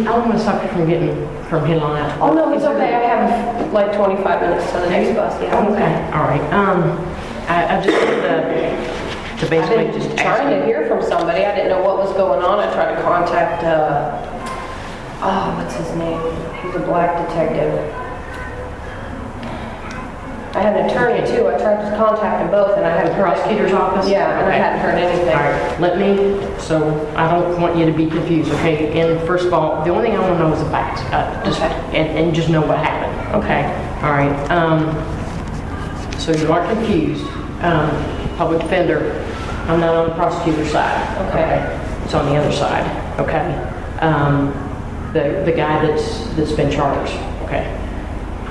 I don't want to stop you from getting, from hitting on that. Oh, no, it's okay, I have like 25 minutes to the next bus, yeah. I'm Okay, all right. Um, I, I just wanted to, to basically I've been just trying to hear from somebody, I didn't know what was going on, I tried to contact, uh, oh, what's his name? He's a black detective. I had an attorney too, I tried to contact them both and I hadn't The prosecutor's office? Yeah, and I Okay. hadn't heard anything. All right, let me, so I don't want you to be confused, okay? And first of all, the only thing I want to know is the facts, uh, just, Okay. and, and just know what happened, okay? All right, um, so you are confused, um, public defender, I'm not on the prosecutor's side. Okay. It's on the other side, okay? Um, the, the guy that's, that's been charged, okay?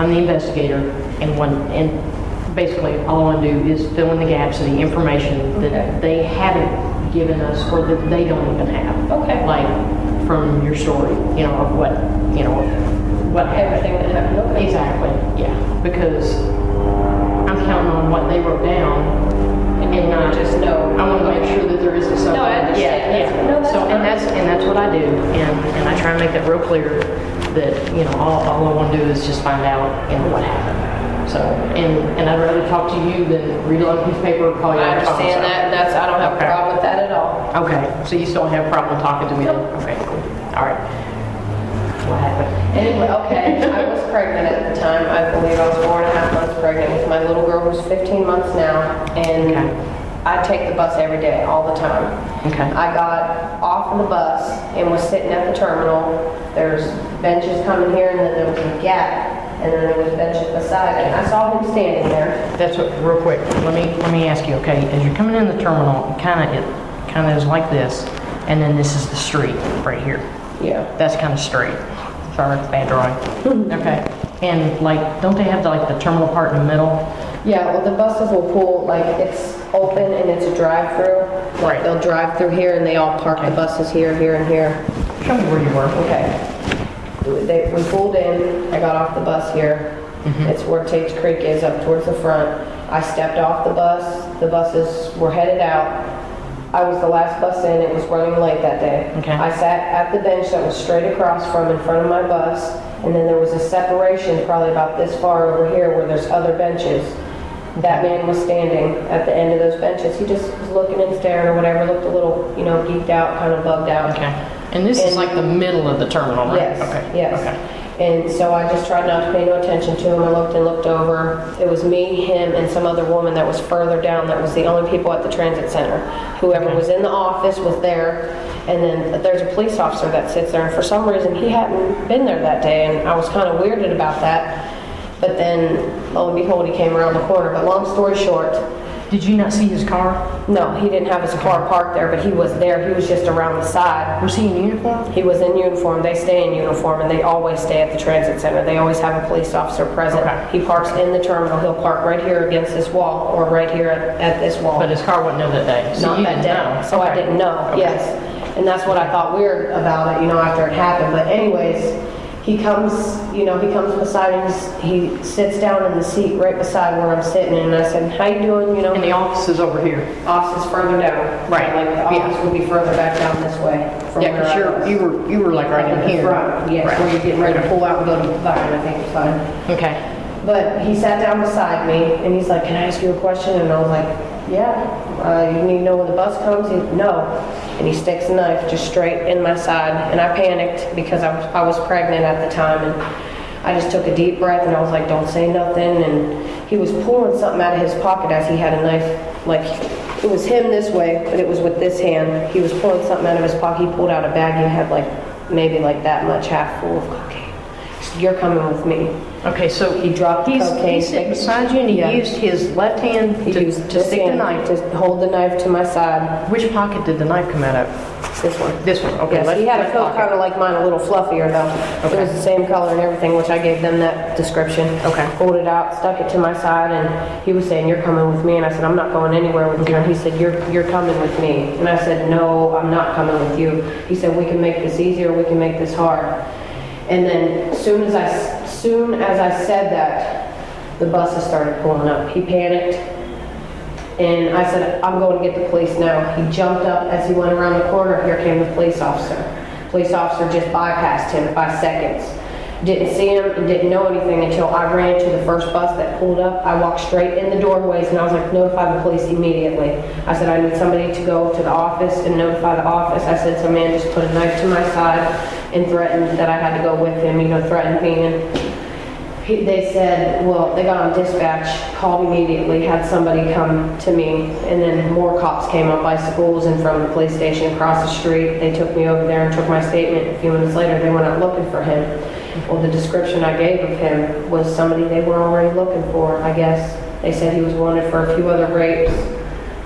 I'm the investigator, and one, and basically, all I want to do is fill in the gaps of the information Okay. that they haven't given us, or that they don't even have. Okay. Like, from your story, you know, of what, you know, what happened. Everything that happened, okay. Exactly, yeah, because I'm counting on what they wrote down, And and not just know. I want to make sure there isn't something. No, I understand. Yeah, That's- yeah. no, So, fine. and that's, and that's what I do, and, and I try and make that real clear, that, you know, all, all I want to do is just find out, you know, what happened. So, and, and I'd rather talk to you than read a piece of paper or call you I on the phone. understand that, and that's, I don't have a problem with that at all. Okay, so you still have a problem talking to me then? Okay, cool, all right. What happened? Anyway, okay, I was pregnant at the time. I believe I was four and a half months pregnant with my little girl who's 15 months now. Okay. I take the bus every day, all the time. Okay, I got off of the bus and was sitting at the terminal. There's benches coming here and then there was a gap and then there was benches beside it. I saw him standing there. that's what, real quick, let me, let me ask you, okay, as you're coming in the terminal, it kind of, it kind of is like this, and then this is the street right here. Yeah. That's kind of straight. Sorry, bad drawing. Okay. And like, don't they have the, like the terminal part in the middle? Yeah, well, the buses will pull, like, it's open and it's a drive-through. Right. They'll drive through here and they all park the buses here, here, and here. Show me where you were. Okay. They, we pulled in, I got off the bus here. Mm-hmm. It's where Tate's Creek is, up towards the front. I stepped off the bus, the buses were headed out. I was the last bus in, it was running late that day. Okay. I sat at the bench that was straight across from in front of my bus, and then there was a separation probably about this far over here where there's other benches. That man was standing at the end of those benches. He just was looking and staring or whatever, looked a little, you know, geeked out, kind of bugged out. Okay. And this is like the middle of the terminal, right? Yes, Okay. yes. Okay. And so I just tried not to pay no attention to him. I looked and looked over. It was me, him, and some other woman that was further down. That was the only people at the transit center. Whoever Okay. was in the office was there. And then there's a police officer that sits there. And for some reason, he hadn't been there that day. And I was kind of weirded about that. But then, lo and behold, he came around the corner. But long story short, Did you not see his car? no, he didn't have his car parked there, but he was there. He was just around the side. Was he in uniform? He was in uniform. They stay in uniform, and they always stay at the transit center. They always have a police officer present. Okay. He parks in the terminal. He'll park right here against this wall, or right here at, at this wall. But his car wasn't there that day. So Not that day. know. So I didn't know, Okay. yes. And that's what I thought weird about it, you know, after it happened. But anyways, he comes, you know, he comes beside me, he sits down in the seat right beside where I'm sitting, and I said, how you doing, you know? And the office is over here. Office is further down. Right, Like, the yeah. office would be further back down this way. from Yeah, because you're, you were, you were like right in here. front, yes, Right. where you're getting ready to pull out and go to the Byron, I think it's fine. Okay. But he sat down beside me and he's like, can I ask you a question? And I was like, yeah, uh, you need to know when the bus comes? He, no. And he sticks a knife just straight in my side. And I panicked because I was, I was pregnant at the time. And I just took a deep breath and I was like, don't say nothing. And he was pulling something out of his pocket as he had a knife, like, it was him this way, but it was with this hand. He was pulling something out of his pocket. He pulled out a bag and had like, maybe like that much, half full of cocaine. You're coming with me. Okay, so He dropped the he's, cocaine. he's sitting beside you and he Yeah. used his left hand He to, used to this stick the hand knife. To hold the knife to my side, Which pocket did the knife come out of? this one. This one, okay. Yes, left- he had a left coat pocket. kind of like mine, a little fluffier though. It Okay. was the same color and everything, which I gave them that description. Okay. Pulled it out, stuck it to my side, and he was saying, "You're coming with me," and I said, "I'm not going anywhere with you." And he said, "You're you're coming with me," and I said, "No, I'm not coming with you." He said, "We can make this easier. We can make this hard." And then soon as I soon as I said that, the buses started pulling up. He panicked. And I said, I'm going to get the police now. He jumped up as he went around the corner. Here came the police officer. Police officer just bypassed him by seconds. Didn't see him and didn't know anything until I ran to the first bus that pulled up. I walked straight in the doorways and I was like, notify the police immediately. I said, I need somebody to go to the office and notify the office. I said, some man just put a knife to my side and threatened that I had to go with him, you know, threatened me and he, they said, well, they got on dispatch, called immediately, had somebody come to me, and then more cops came on bicycles and from the police station across the street. They took me over there and took my statement. A few minutes later, they went out looking for him. Well, the description I gave of him was somebody they were already looking for, I guess. They said he was wanted for a few other rapes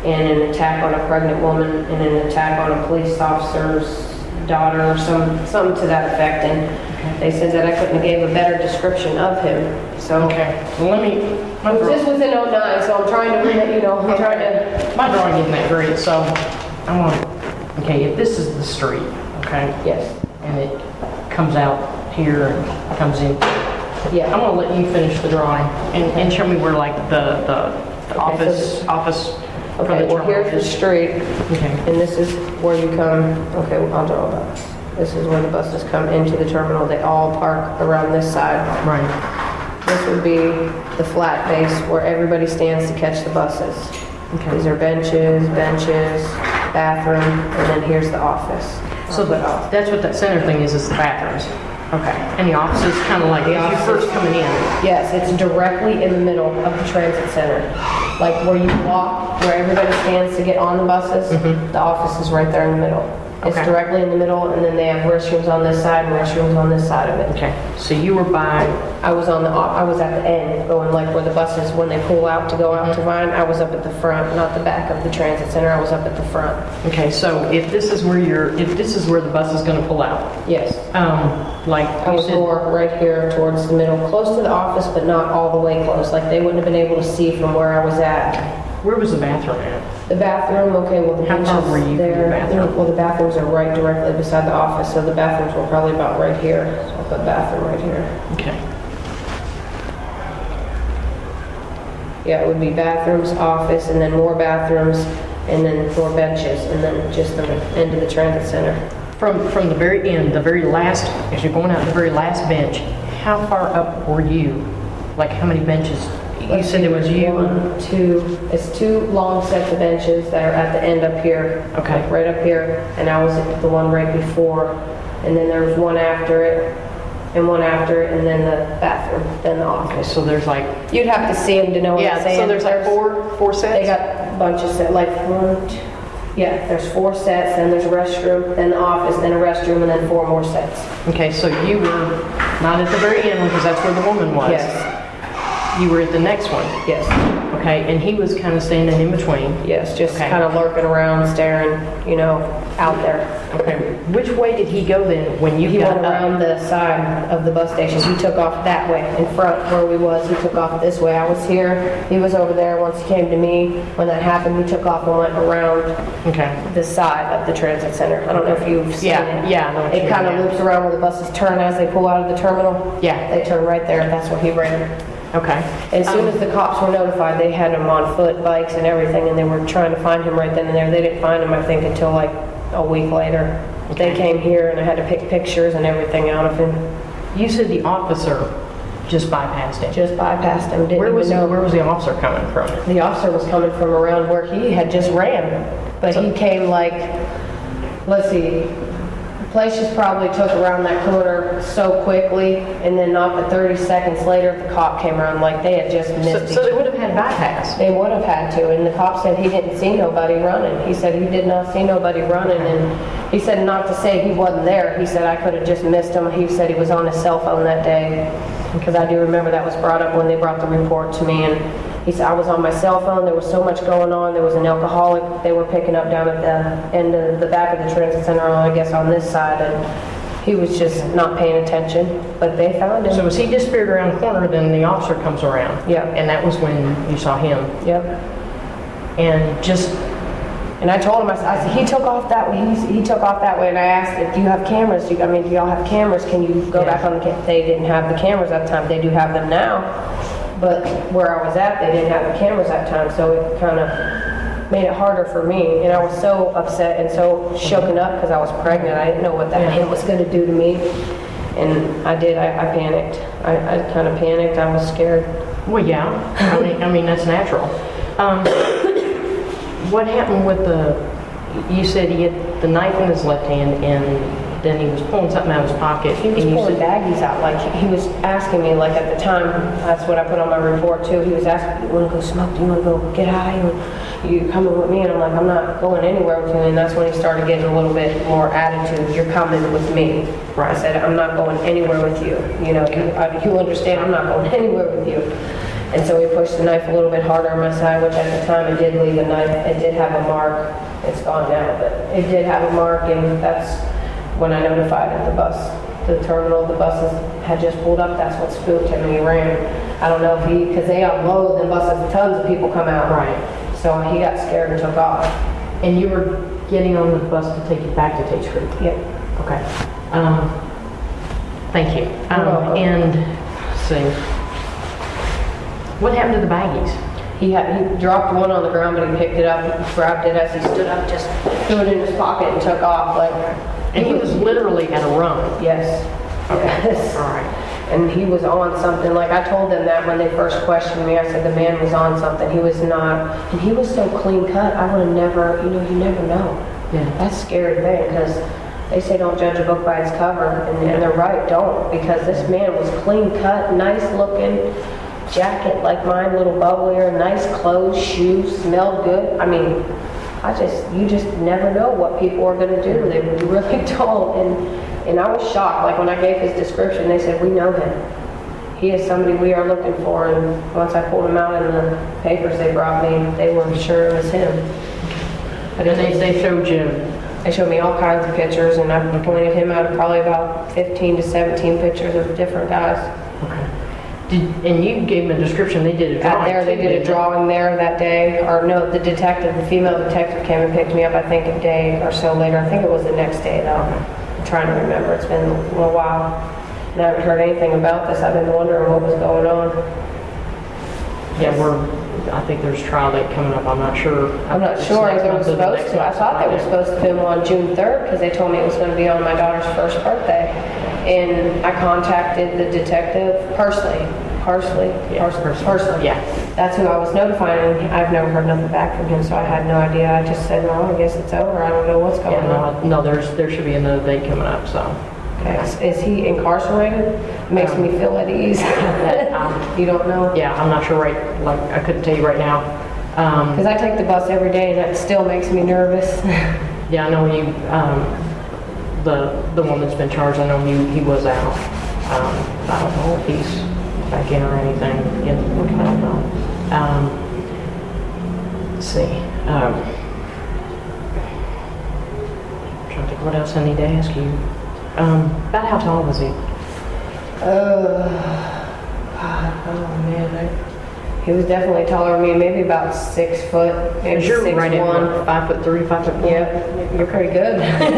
and an attack on a pregnant woman and an attack on a police officer's daughter or some, something to that effect. And they said that I couldn't have gave a better description of him, so. Okay, well, let me, my This draw- was in '09, so I'm trying to, you know, I'm trying to, my drawing isn't that great, so I want, okay, if this is the street, okay, yes, and it comes out here and comes in, Yeah, I'm gonna let you finish the drawing and, and show me where like the, the, the Okay, office, so office for the well, terminal here's the is. street, Okay, and this is where you come, okay, well, I'll draw that. This is where the buses come into the terminal. They all park around this side. right, This would be the flat base where everybody stands to catch the buses. okay. These are benches, benches, bathroom, and then here's the office. So the, that's what that center thing is, is the bathrooms. Okay, and the office is kind of like, The if you're first coming in. Yes, it's directly in the middle of the transit center. Like where you walk, where everybody stands to get on the buses, mm-hmm. the office is right there in the middle. It's Okay. directly in the middle, and then they have restrooms on this side and restrooms on this side of it. Okay, so you were by, I was on the, op- I was at the end, going like where the buses, when they pull out to go out to Vine, I was up at the front, not the back of the transit center, I was up at the front. okay, so if this is where you're, if this is where the bus is gonna pull out, Yes. um, like I you was said, more right here towards the middle, close to the office, but not all the way close. Like they wouldn't have been able to see from where I was at. where was the bathroom at? The bathroom, okay, well, the How benches far were you from the there. bathroom? Well, the bathrooms are right directly beside the office, so the bathrooms were probably about right here. So I put bathroom right here. Okay, Yeah, it would be bathrooms, office, and then more bathrooms, and then more benches, and then just the end of the transit center. from, from the very end, the very last, as you're going out the very last bench, how far up were you? Like, how many benches? You said see, it was you? One, two, it's two long sets of benches that are at the end up here. Okay. like Right up here, and I was at the one right before, and then there was one after it, and one after it, and then the bathroom, then the Okay, office. so there's like, You'd have to see them to know what I'm yeah, saying. so there's like four, four sets? They sets? got bunches of, like, one, two, yeah, there's four sets, then there's a restroom, then the office, then a restroom, and then four more sets. Okay, so you were not at the very end because that's where the woman was? Yes, You were at the next one? yes, Okay, and he was kind of standing in between? yes, just Okay. kind of lurking around, staring, you know, out there. Okay, which way did he go then when you He got went up? around the side of the bus station. He took off that way, in front where we was. He took off this way. I was here, he was over there. Once he came to me, when that happened, he took off and went around Okay, the side of the transit center. I don't know if you've seen Yeah, it. yeah, I know what you It mean, kind of loops around where the buses turn as they pull out of the terminal. yeah, They turn right there. That's where he ran. Okay. As soon as the cops were notified, they had him on foot, bikes and everything, and they were trying to find him right then and there. They didn't find him, I think, until like a week later. They came here and I had to pick pictures and everything out of him. You said the officer just bypassed him. Just bypassed him, didn't Where was, even he- know. where was the officer coming from? The officer was coming from around where he had just ran, but he came like, let's see, place just probably took around that corner so quickly, and then not but 30 seconds later, the cop came around like they had just So missed so each they would have had bypass? They would have had to, and the cop said he didn't see nobody running. He said he did not see nobody running, and he said not to say he wasn't there. He said I could have just missed him. He said he was on his cell phone that day, because I do remember that was brought up when they brought the report to me, and he said I was on my cell phone. There was so much going on. There was an alcoholic they were picking up down at the end of the back of the transit center, I guess on this side, and he was just not paying attention. But they found him. So as he disappeared around the corner, then the officer comes around? Yeah. And that was when you saw him? Yep. And just, And I told him, I said, I said, he took off that way, He's- he took off that way, and I asked, if you have cameras? Do you- I mean, do y'all have cameras? Can you go Yeah. back on the, ca-" they didn't have the cameras at the time, they do have them now. But where I was at, they didn't have the cameras at time, so it kind of made it harder for me. And I was so upset and so shooken up because I was pregnant. I didn't know what that man was going to do to me. And I did, I, I panicked. I, I kind of panicked. I was scared. Well, yeah, I mean, I mean, that's natural. Um, What happened with the, you said he had the knife in his left hand and then he was pulling something out of his pocket. He was pulling baggies out, like, he was asking me, like, at the time, that's what I put on my report too, he was asking, you wanna go smoke, do you wanna go get high, you, you coming with me, and I'm like, I'm not going anywhere with you, and that's when he started getting a little bit more attitude, you're coming with me. Right. I said, I'm not going anywhere with you, you know, you, I- you understand, I'm not going anywhere with you. And so he pushed the knife a little bit harder on my side, which at the time, it did leave a knife, it did have a mark, it's gone now, but it did have a mark, and that's when I notified at the bus, the terminal, the buses had just pulled up, that's what spooked him, and he ran. I don't know if he, because they unload the buses, tons of people come out. Right. So he got scared and took off. And you were getting on the bus to take you back to Tate Creek? Yep. Okay. Um, Thank you. Um. And, let's see, what happened to the baggies? He had, he dropped one on the ground, but he picked it up, grabbed it as he stood up, just threw it in his pocket and took off, like. And he was literally at a run. Yes. Yes. All right. And he was on something, like I told them that when they first questioned me, I said the man was on something, he was not, and he was so clean cut, I would have never, you know, you never know. Yeah. That's scary thing, because they say don't judge a book by its cover, and, and they're right, don't, because this man was clean cut, nice looking, jacket like mine, little bubblier, nice clothes, shoes, smelled good, I mean, I just, you just never know what people are gonna do, they really don't, and, and I was shocked, like when I gave his description, they said, we know him. He is somebody we are looking for, and once I pulled him out in the papers they brought me, they were sure it was him. And then they, they showed you, They showed me all kinds of pictures, and I pointed him out of probably about 15 to 17 pictures of different guys. okay. Did, and you gave them a description, they did a drawing. Out there, they too, did a didn't drawing there that day, or no, the detective, the female detective came and picked me up, I think a day or so later. I think it was the next day though. I'm trying to remember, it's been a little while. And I haven't heard anything about this, I've been wondering what was going on. Yeah, we're, I think there's trial date coming up, I'm not sure. I'm not It's sure next if they were month or the supposed next to. I month, thought they were supposed to film on June 3rd because they told me it was going to be on my daughter's first birthday. And I contacted the detective personally, personally, Yeah, personally. Yeah. That's who I was notifying. I've never heard nothing back from him, so I had no idea. I just said, well, I guess it's over. I don't know what's going Yeah, on. no, no, there's, there should be another date coming up, so. Okay. Is- Is he incarcerated? Makes me feel at ease. Um, You don't know? Yeah, I'm not sure right, like, I couldn't tell you right now. Um, Because I take the bus every day and that still makes me nervous. Yeah, I know he, um, the, the one that's been charged, I know he, he was out. Um, I don't know if he's back in or anything, yet, I don't know. Um, let's see, um, trying to think what else I need to ask you. Um, about how tall was he? Uh, oh man, I, he was definitely taller than me, maybe about six foot, maybe you're six right one. five foot three, five foot four? Yeah, you're pretty good.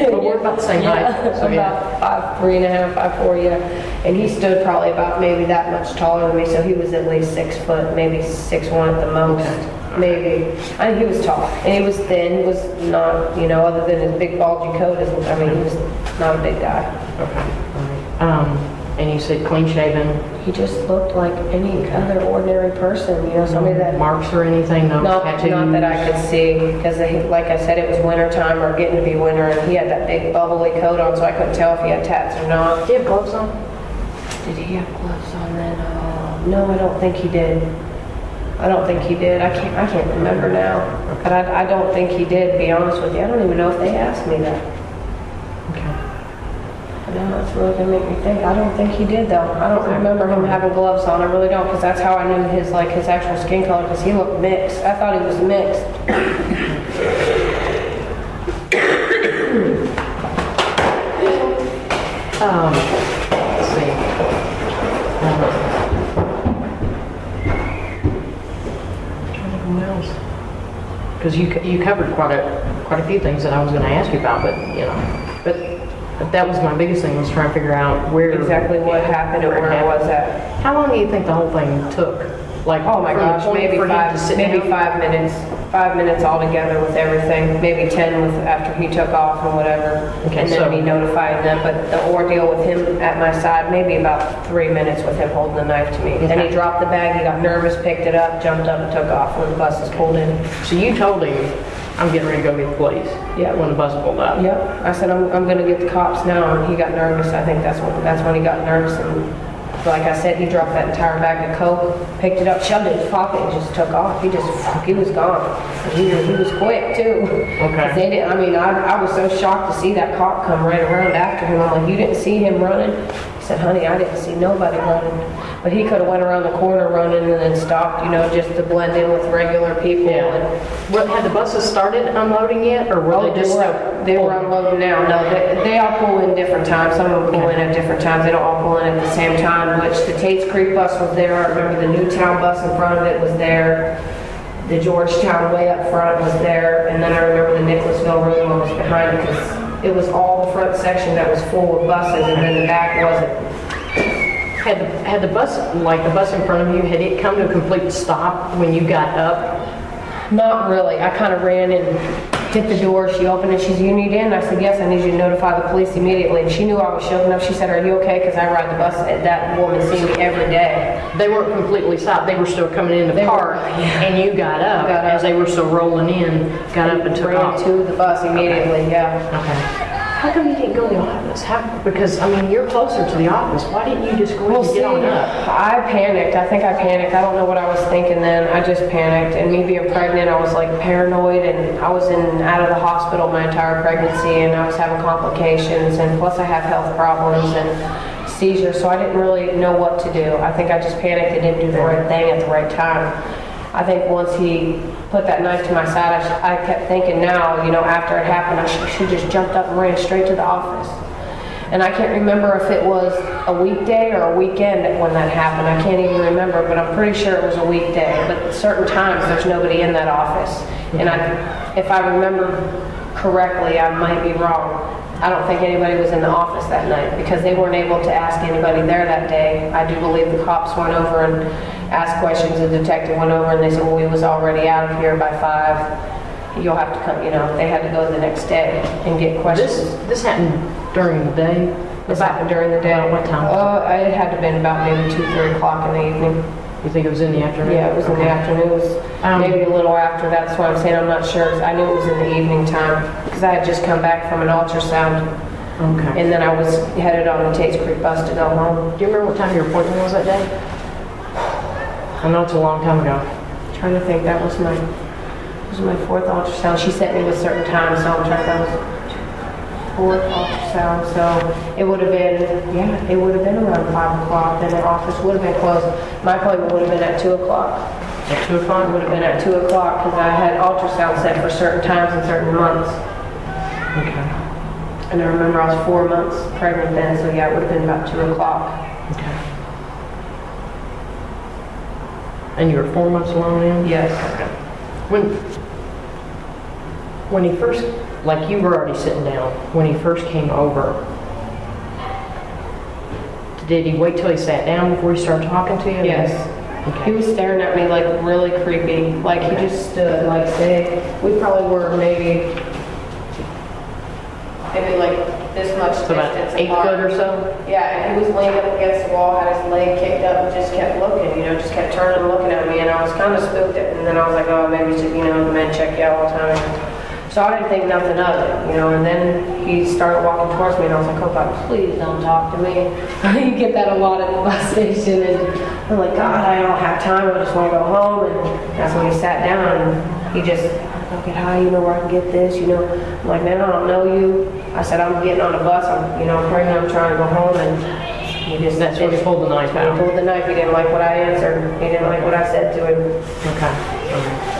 But we're about the same height, Yeah, so yeah. about five, three and a half, five, four, yeah. And he stood probably about maybe that much taller than me, so he was at least six foot, maybe six one at the most, maybe. I think he was tall, and he was thin, was not, you know, other than his big bulgy coat, I mean, he was not a big guy. Okay, all right. Um, and you said clean shaven, He just looked like any other ordinary person, you know, somebody that marks or anything, no Not, tattoos? not that I could see, because like I said, it was winter time or getting to be winter, and he had that big bubbly coat on, so I couldn't tell if he had tats or not. Do you have gloves on? Did he have gloves on then? Oh, no, I don't think he did. I don't think he did. I can't, I can't remember now. But I, I don't think he did, to be honest with you. I don't even know if they asked me that. Now that's really gonna make me think. I don't think he did though. I don't remember him having gloves on. I really don't, because that's how I knew his, like, his actual skin color, because he looked mixed. I thought he was mixed. Um, let's see. Um, trying to think what else. Because you, you covered quite a, quite a few things that I was gonna ask you about, but, you know, but, but that was my biggest thing, was trying to figure out where. Exactly what happened and where it was at. How long do you think the whole thing took? Like, Oh my gosh, maybe for him to five, maybe down? five minutes, five minutes altogether with everything, maybe 10 with, after he took off and whatever. Okay, And so- then me notifying them, but the ordeal with him at my side, maybe about three minutes with him holding the knife to me. Then he dropped the bag, he got nervous, picked it up, jumped up and took off when the buses pulled in. So you told him, I'm getting ready to go get the police? Yeah. When the bus pulled up? Yep, I said, I'm, I'm gonna get the cops now, and he got nervous, I think that's when, that's when he got nervous, and like I said, he dropped that entire bag of coke, picked it up, shoved it in his pocket, and just took off, he just, he was gone. And He, was- he was quick too. Okay. They didn't, I mean, I, I was so shocked to see that cop come right around after him, I'm like, you didn't see him running? He said, honey, I didn't see nobody running, but he could've went around the corner running and then stopped, you know, just to blend in with regular people, Yeah. and What, had the buses started unloading yet, or were Oh, they they just? were, they were oh. unloading now, no, they, they all pull in different times, some of them pull in at different times, they don't all pull in at the same time, which the Tates Creek bus was there, I remember the Newtown bus in front of it was there, the Georgetown way up front was there, and then I remember the Nicholasville room one was behind it, because it was all the front section that was full of buses, and then the back wasn't. Had, the- had the bus, like the bus in front of you, had it come to a complete stop when you got up? Not really. I kind of ran and hit the door. She opened it. She's, you need in? I said, yes, I need you to notify the police immediately. And she knew I was shook up. She said, are you okay? Because I ride the bus. And That woman sees me every day. They weren't completely stopped, they were still coming in the They were- park, and you got up, Got up. as they were still rolling in, got up and took Ran off? to the bus immediately, yeah. Okay. How come you didn't go to the office? How, because, I mean, you're closer to the office, why didn't you just go Well, and see, get on up? I panicked. I think I panicked. I don't know what I was thinking then. I just panicked. And me being pregnant, I was like paranoid and I was in out of the hospital my entire pregnancy and I was having complications and plus I have health problems and seizures, so I didn't really know what to do. I think I just panicked and didn't do the right thing at the right time. I think once he put that knife to my side, I, I kept thinking now, you know, after it happened, I should, should just jumped up and ran straight to the office. And I can't remember if it was a weekday or a weekend when that happened. I can't even remember, but I'm pretty sure it was a weekday. But certain times, there's nobody in that office. And I, if I remember correctly, I might be wrong. I don't think anybody was in the office that night because they weren't able to ask anybody there that day. I do believe the cops went over and asked questions. The detective went over and they said, well, we was already out of here by five. You'll have to come, you know, they had to go the next day and get questions. This, this happened during the day? This happened during the day. About what time? Uh, it had to have been about maybe two, three o'clock in the evening. You think it was in the afternoon? Yeah, it was in the afternoon. It was Um, maybe a little after. That's why I'm saying I'm not sure. I knew it was in the evening time because I had just come back from an ultrasound Okay. and then I was headed on the Tates Creek bus to go home. Do you remember what time your appointment was that day? I know it's a long time ago. I'm Trying to think, that was my, was my fourth ultrasound. She sent me with certain times, so I'm trying, that was fourth ultrasound, so it would have been, yeah, it would have been around five o'clock, then the office would have been closed. My appointment would have been at two o'clock. At 2 It o'clock? would have been at two o'clock, because I had ultrasound set for certain times and certain months. Okay. And I remember I was four months pregnant then, so yeah, it would have been about two o'clock. Okay. And you were four months along then? Yes. When, when he first, like you were already sitting down, when he first came over, did he wait till he sat down before he started talking to you? Yes. He was staring at me like really creepy, like he just stood, like say, we probably were maybe, maybe like this much So about distance eight apart. foot or so? Yeah, and he was leaning up against the wall, had his leg kicked up, and just kept looking, you know, just kept turning and looking at me, and I was kind of spooked, and then I was like, oh, maybe, it's, you know, the men check you out all the time. So I didn't think nothing of it, you know, and then he started walking towards me, and I was like, oh God, please don't talk to me. you get that a lot at the bus station, and I'm like, God, I don't have time, I just want to go home, and that's when he sat down, and he just, I'll get high, you know where I can get this, you know. I'm like, man, I don't know you. I said, I'm getting on a bus, I'm, you know, I'm praying, I'm trying to go home, and he just, That's when he pulled the knife he out? pulled the knife, he didn't like what I answered, he didn't like what I said to him. Okay. Okay.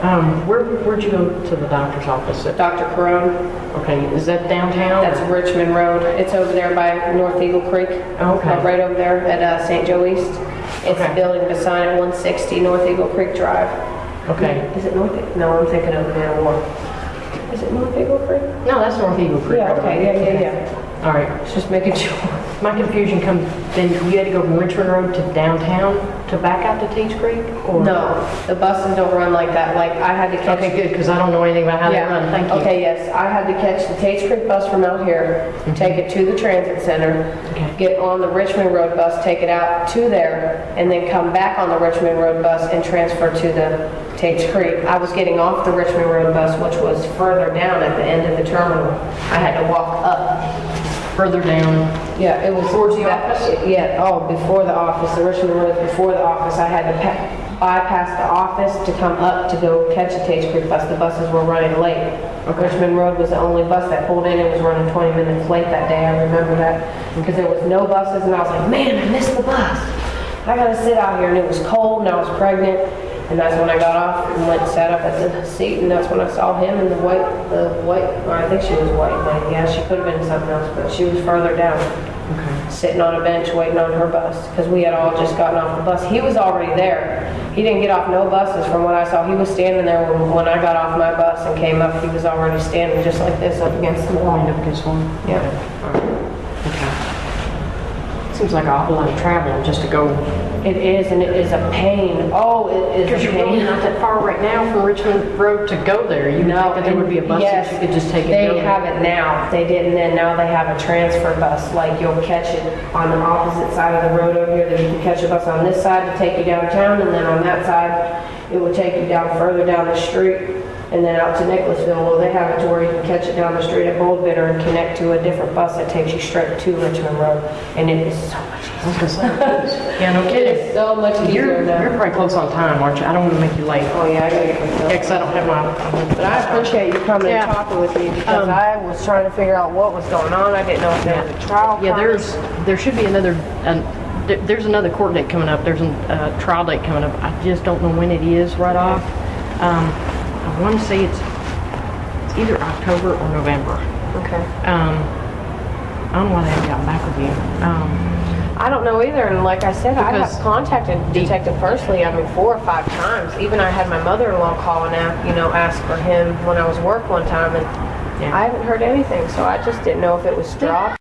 Um, where, where'd you go to the doctor's office? at? Dr. Carone, Okay, is that downtown? that's Richmond Road, it's over there by North Eagle Creek. Okay. Uh, Right over there at uh, St. Joe East. It's Okay. the building beside it, 160 North Eagle Creek Drive. Okay. Is it North, no, I'm thinking of Man War. Is it North Eagle Creek? No, that's North Eagle Creek. Yeah, okay, yeah, yeah, yeah. all right. Just making sure. My confusion comes, then you had to go from Richmond Road to downtown to back out to Tates Creek? or- No, the buses don't run like that. Like, I had to catch. Okay, good, because I don't know anything about how they Yeah. run, thank you. Okay, yes, I had to catch the Tates Creek bus from out here, mm-hmm. take it to the transit center, Okay. get on the Richmond Road bus, take it out to there, and then come back on the Richmond Road bus and transfer to the Tates Creek. I was getting off the Richmond Road bus, which was further down at the end of the terminal. I had to walk up. Further down, Yeah, it was. Towards the that- office? Yeah, oh, before the office, the Richmond Road before the office. I had to pa- bypass the office to come up to go catch the Tates Creek bus. The buses were running late. Richmond Road was the only bus that pulled in. It was running 20 minutes late that day. I remember that. Because there was no buses and I was like, man, I missed the bus. I gotta sit out here and it was cold and I was pregnant. And that's when I got off and went and sat up at the seat and that's when I saw him and the white, the white, or I think she was white, but yeah, she could have been something else, but she was further down sitting on a bench waiting on her bus because we had all just gotten off the bus. He was already there. He didn't get off no buses from what I saw. He was standing there when, when I got off my bus and came up. He was already standing just like this up against the wall. wind up against one. Yeah. Okay. Seems like an awful lot of traveling just to go, It is, and it is a pain. Oh, it is because a you're really pain. not that far right now from Richmond Road to go there. You would No, think that there would be a bus that you could just take and They go. have it now. They didn't then. Now they have a transfer bus. Like you'll catch it on the opposite side of the road over here. Then you can catch a bus on this side to take you downtown, and then on that side, it will take you down further down the street and then out to Nicholasville. Well, they have it to where you can catch it down the street at Bold Bidder and connect to a different bus that takes you straight to Richmond Road. And it is so much. I was gonna say, Yeah, no kidding. is so much easier You're, now. you're probably close on time, aren't you? I don't want to make you late. Oh yeah, I gotta get myself. Yeah, 'cause I don't have my. But I appreciate you coming Yeah. and talking with me because Um, I was trying to figure out what was going on. I didn't know if there was a trial. Yeah, there's, there should be another, an- there- there's another court date coming up, there's a uh, trial date coming up, I just don't know when it is right off. Um, I want to say it's, it's either October or November. Okay. Um, I don't know why they haven't gotten back with you. Um, I don't know either, and like I said, I Because have contacted Detective Persley, I mean, four or five times. Even I had my mother-in-law call and ask, you know, ask for him when I was work one time, and Yeah. I haven't heard anything, so I just didn't know if it was dropped